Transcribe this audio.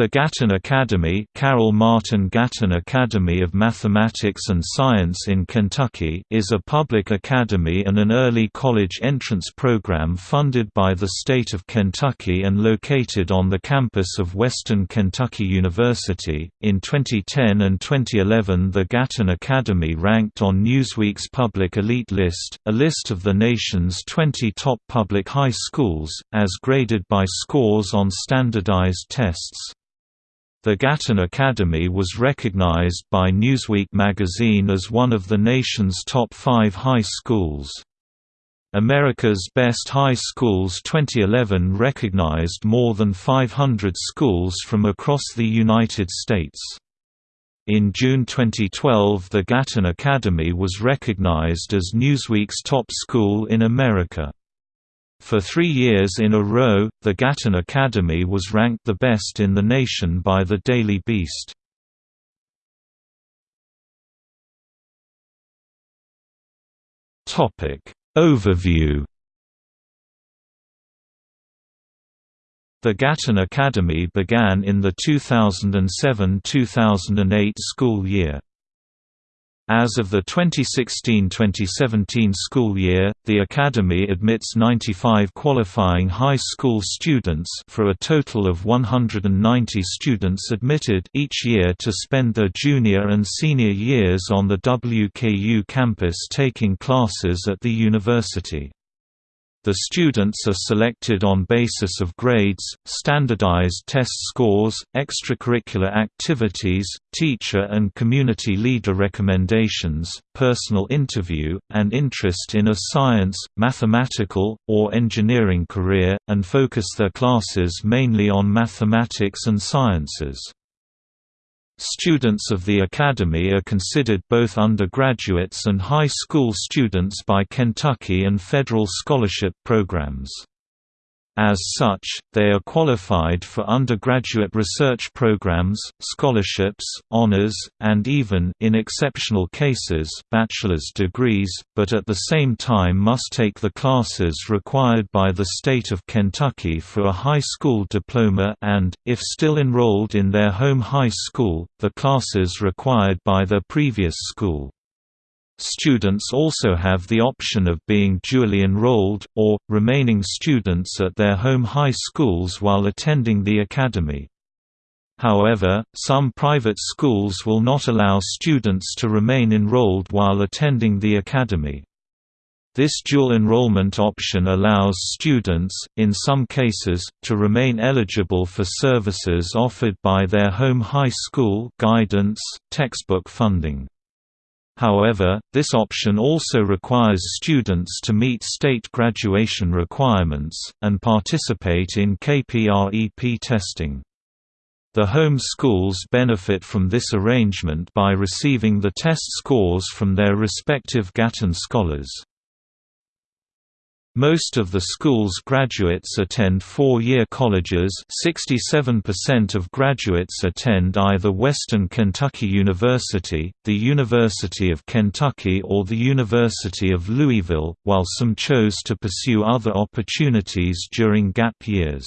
The Gatton Academy Carol Martin Gatton Academy of Mathematics and Science in Kentucky is a public academy and an early college entrance program funded by the state of Kentucky and located on the campus of Western Kentucky University. In 2010 and 2011 the Gatton Academy ranked on Newsweek's Public Elite List, a list of the nation's 20 top public high schools, as graded by scores on standardized tests. The Gatton Academy was recognized by Newsweek magazine as one of the nation's top five high schools. America's Best High Schools 2011 recognized more than 500 schools from across the United States. In June 2012 the Gatton Academy was recognized as Newsweek's top school in America. For three years in a row, the Gatton Academy was ranked the best in the nation by the Daily Beast. Overview The Gatton Academy began in the 2007–2008 school year. As of the 2016–2017 school year, the Academy admits 95 qualifying high school students for a total of 190 students admitted each year to spend their junior and senior years on the WKU campus taking classes at the university. The students are selected on basis of grades, standardized test scores, extracurricular activities, teacher and community leader recommendations, personal interview, and interest in a science, mathematical, or engineering career, and focus their classes mainly on mathematics and sciences. Students of the Academy are considered both undergraduates and high school students by Kentucky and federal scholarship programs. As such, they are qualified for undergraduate research programs, scholarships, honors, and even in exceptional cases, bachelor's degrees, but at the same time must take the classes required by the state of Kentucky for a high school diploma and, if still enrolled in their home high school, the classes required by their previous school. Students also have the option of being dually enrolled, or, remaining students at their home high schools while attending the academy. However, some private schools will not allow students to remain enrolled while attending the academy. This dual enrollment option allows students, in some cases, to remain eligible for services offered by their home high school guidance, textbook funding. However, this option also requires students to meet state graduation requirements, and participate in KPREP testing. The home schools benefit from this arrangement by receiving the test scores from their respective Gatton scholars. Most of the school's graduates attend four-year colleges 67% of graduates attend either Western Kentucky University, the University of Kentucky or the University of Louisville, while some chose to pursue other opportunities during gap years.